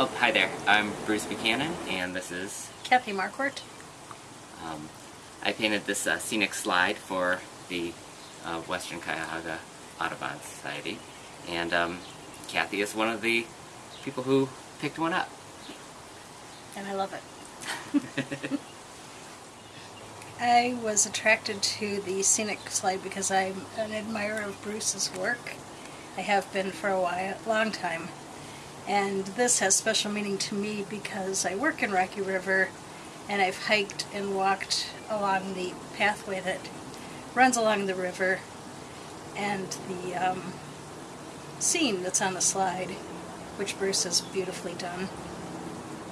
Oh, hi there. I'm Bruce Buchanan, and this is. Kathy Marquardt. Um, I painted this uh, scenic slide for the uh, Western Cuyahoga Audubon Society, and um, Kathy is one of the people who picked one up. And I love it. I was attracted to the scenic slide because I'm an admirer of Bruce's work. I have been for a while, long time. And this has special meaning to me because I work in Rocky River and I've hiked and walked along the pathway that runs along the river and the um, scene that's on the slide, which Bruce has beautifully done.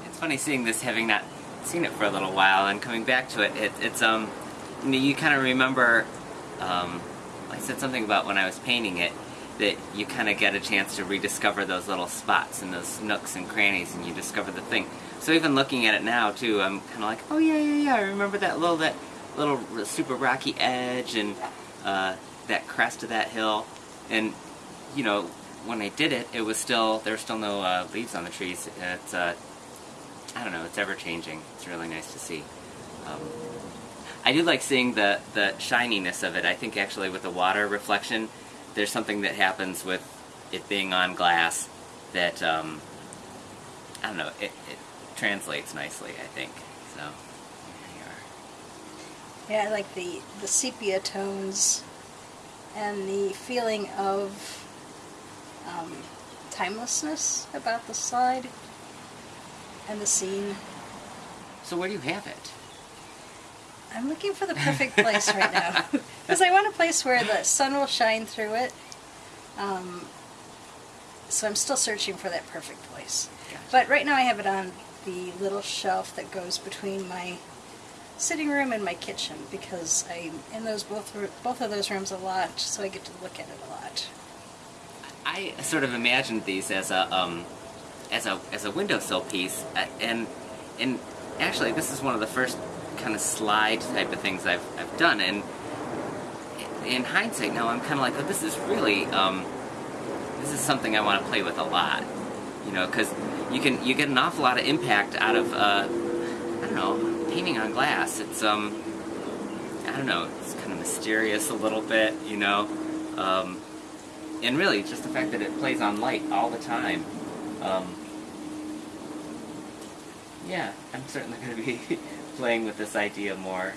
It's funny seeing this, having not seen it for a little while, and coming back to it. it it's um, you, know, you kind of remember. Um, I said something about when I was painting it that you kind of get a chance to rediscover those little spots and those nooks and crannies, and you discover the thing. So even looking at it now too, I'm kind of like, oh yeah, yeah, yeah. I remember that little that little super rocky edge and uh, that crest of that hill, and you know when I did it, it was still there were still no uh, leaves on the trees. It's uh, I don't know, it's ever changing. It's really nice to see. Um, I do like seeing the the shininess of it. I think actually with the water reflection there's something that happens with it being on glass that um, I don't know. It, it translates nicely. I think so. Yeah, I like the the sepia tones and the feeling of um, timelessness about the slide and the scene. So where do you have it? I'm looking for the perfect place right now. Because I want a place where the sun will shine through it. Um, so I'm still searching for that perfect place. Gotcha. But right now I have it on the little shelf that goes between my sitting room and my kitchen because I'm in those both both of those rooms a lot, so I get to look at it a lot. I sort of imagined these as a um, as a as a windowsill piece, uh, and and actually this is one of the first kind of slide type of things I've, I've done. And in hindsight now, I'm kind of like, oh, this is really, um, this is something I want to play with a lot. You know, because you can, you get an awful lot of impact out of, uh, I don't know, painting on glass. It's, um, I don't know, it's kind of mysterious a little bit, you know. Um, and really, just the fact that it plays on light all the time. Um, yeah, I'm certainly going to be playing with this idea more